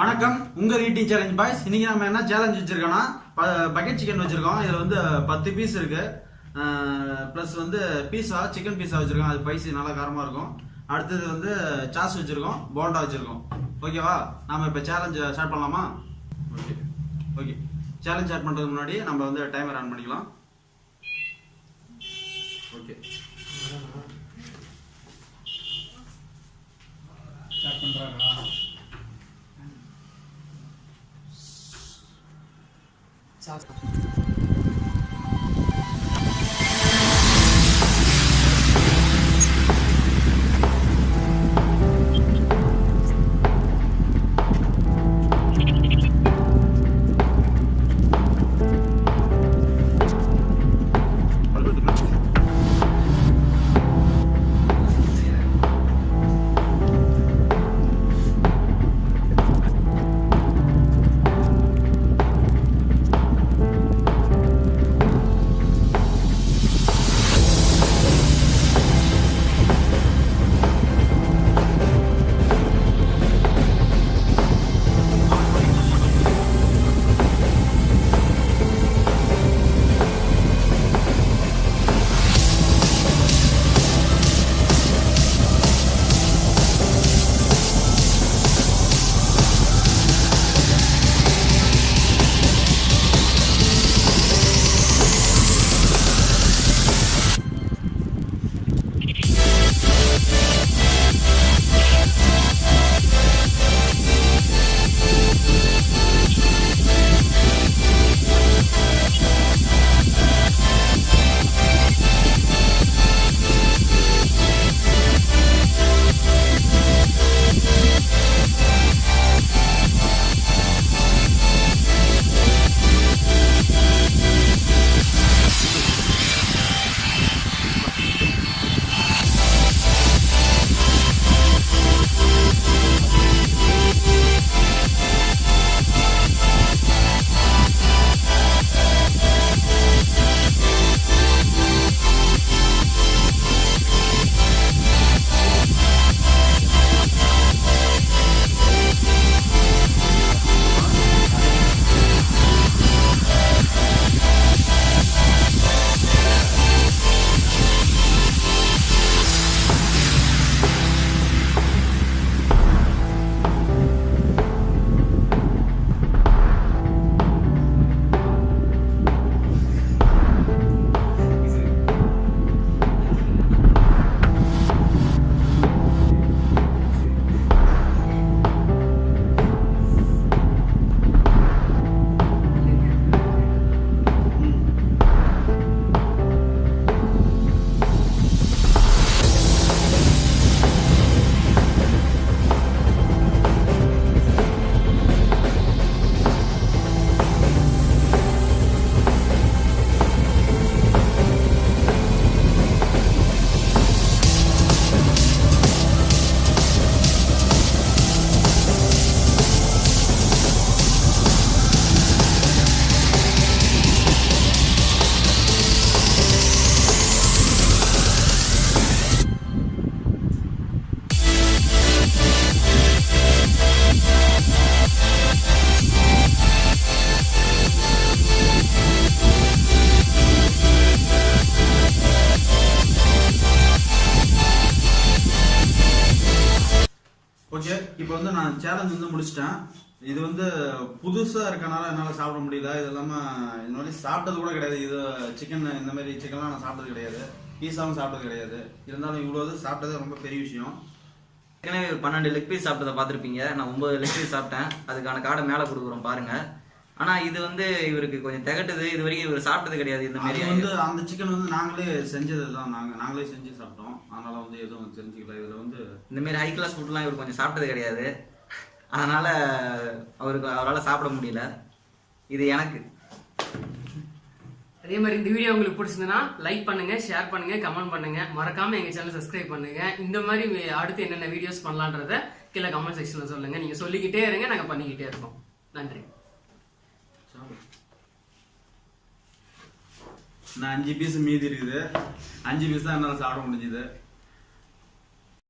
வணக்கம். உங்கள் eating challenge boys இன்னைக்கு நம்ம என்ன சேலஞ்ச் வச்சிருக்கோம்னா பக்கெட் சிக்கன் வச்சுருக்கோம். இதில் வந்து பத்து பீஸ் இருக்கு. ப்ளஸ் வந்து பீஸா சிக்கன் பீஸா வச்சுருக்கோம். அது ஸ்பைசி நல்லா காரமாக இருக்கும். அடுத்தது வந்து சாஸ் வச்சுருக்கோம். போண்டா வச்சுருக்கோம். ஓகேவா நாம் இப்போ சேலஞ்ச் ஸ்டார்ட் பண்ணலாமா? ஓகே ஓகே சேலஞ்ச் ஸ்டார்ட் பண்ணுறதுக்கு முன்னாடி நம்ம வந்து டைமர் ஆன் பண்ணிக்கலாம். ஓகே ஸ்டார்ட் பண்ணுறாங்களா ஓகே இப்போ வந்து நான் சேலஞ்ச் வந்து முடிச்சிட்டேன். இது வந்து புதுசா இருக்கனால என்னால சாப்பிட முடியல. இது இல்லாம இந்த மாதிரி சாப்பிட்டது கூட கிடையாது. இது சிக்கன் இந்த மாதிரி சிக்கன்லாம் நான் சாப்பிட்டது கிடையாது. பீஸாவும் சாப்பிட்டது கிடையாது. இருந்தாலும் இவ்வளவு சாப்பிட்டது ரொம்ப பெரிய விஷயம். ஏற்கனவே பன்னெண்டு லெக் பீஸ் சாப்பிட்டதை பார்த்துருப்பீங்க. நான் ஒன்பது லெக் பீஸ் சாப்பிட்டேன். அதுக்கான கார்டை மேலே கொடுக்குறோம் பாருங்க. ஆனா இது வந்து இவருக்கு கொஞ்சம் திகட்டுது. இது வரைக்கும் இவர் சாப்பிட்டது கிடையாது. இந்த மாதிரி வந்து அந்த சிக்கன் வந்து நாங்களே செஞ்சது தான் நாங்க நாங்களே செஞ்சு சாப்பிட்டோம். அதனால வந்து எதுவும் தெரிஞ்சுக்கல. இதுல வந்து இந்த மாதிரி ஹை கிளாஸ் ஃபுட்லாம் இவர் கொஞ்சம் சாப்பிட்டது கிடையாது. அதனால அவருக்கு அவரால் சாப்பிட முடியல. இது எனக்கு. அதே மாதிரி இந்த வீடியோ உங்களுக்கு பிடிச்சிருந்ததுன்னா லைக் பண்ணுங்க ஷேர் பண்ணுங்க கமெண்ட் பண்ணுங்க. மறக்காம எங்க சேனல் சப்ஸ்கிரைப் பண்ணுங்க. இந்த மாதிரி அடுத்து என்னென்ன வீடியோஸ் பண்ணலான்றத கீழே கமெண்ட் செக்ஷன்ல சொல்லுங்க. நீங்க சொல்லிக்கிட்டே இருங்க நாங்க பண்ணிக்கிட்டே இருக்கோம் நன்றி. நான் அஞ்சு பீஸ் மீதி இருக்குது. அஞ்சு பீஸ் தான் என்னால் சாப்பிட முடிஞ்சுது.